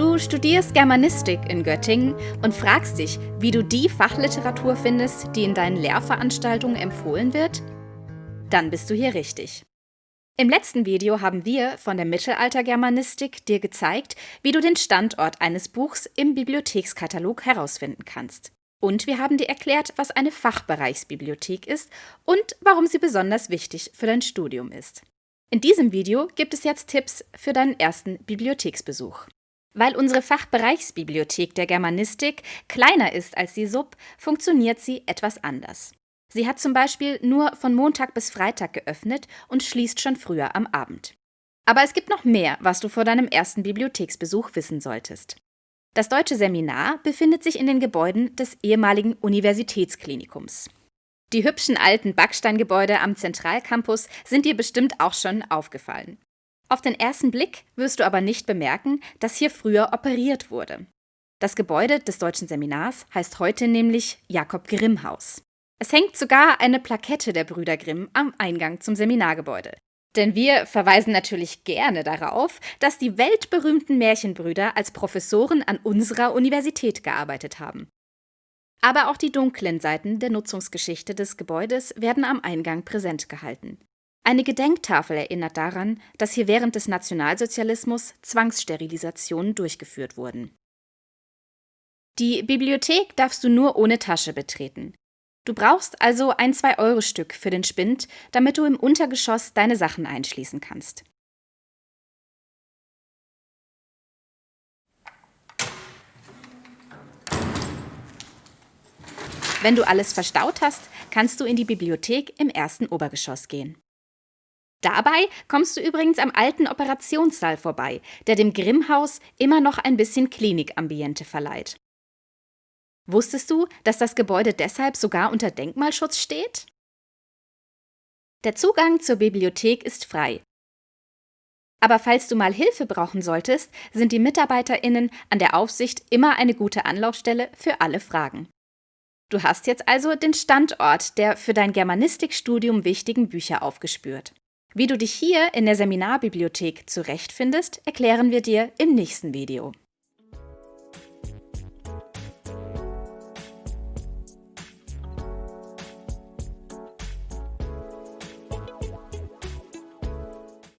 Du studierst Germanistik in Göttingen und fragst dich, wie du die Fachliteratur findest, die in deinen Lehrveranstaltungen empfohlen wird? Dann bist du hier richtig. Im letzten Video haben wir von der Mittelaltergermanistik dir gezeigt, wie du den Standort eines Buchs im Bibliothekskatalog herausfinden kannst. Und wir haben dir erklärt, was eine Fachbereichsbibliothek ist und warum sie besonders wichtig für dein Studium ist. In diesem Video gibt es jetzt Tipps für deinen ersten Bibliotheksbesuch. Weil unsere Fachbereichsbibliothek der Germanistik kleiner ist als die Sub, funktioniert sie etwas anders. Sie hat zum Beispiel nur von Montag bis Freitag geöffnet und schließt schon früher am Abend. Aber es gibt noch mehr, was du vor deinem ersten Bibliotheksbesuch wissen solltest. Das Deutsche Seminar befindet sich in den Gebäuden des ehemaligen Universitätsklinikums. Die hübschen alten Backsteingebäude am Zentralcampus sind dir bestimmt auch schon aufgefallen. Auf den ersten Blick wirst du aber nicht bemerken, dass hier früher operiert wurde. Das Gebäude des Deutschen Seminars heißt heute nämlich Jakob Grimm Haus. Es hängt sogar eine Plakette der Brüder Grimm am Eingang zum Seminargebäude. Denn wir verweisen natürlich gerne darauf, dass die weltberühmten Märchenbrüder als Professoren an unserer Universität gearbeitet haben. Aber auch die dunklen Seiten der Nutzungsgeschichte des Gebäudes werden am Eingang präsent gehalten. Eine Gedenktafel erinnert daran, dass hier während des Nationalsozialismus Zwangssterilisationen durchgeführt wurden. Die Bibliothek darfst du nur ohne Tasche betreten. Du brauchst also ein 2-Euro-Stück für den Spind, damit du im Untergeschoss deine Sachen einschließen kannst. Wenn du alles verstaut hast, kannst du in die Bibliothek im ersten Obergeschoss gehen. Dabei kommst du übrigens am alten Operationssaal vorbei, der dem Grimmhaus immer noch ein bisschen Klinikambiente verleiht. Wusstest du, dass das Gebäude deshalb sogar unter Denkmalschutz steht? Der Zugang zur Bibliothek ist frei. Aber falls du mal Hilfe brauchen solltest, sind die MitarbeiterInnen an der Aufsicht immer eine gute Anlaufstelle für alle Fragen. Du hast jetzt also den Standort der für dein Germanistikstudium wichtigen Bücher aufgespürt. Wie du dich hier in der Seminarbibliothek zurechtfindest, erklären wir dir im nächsten Video.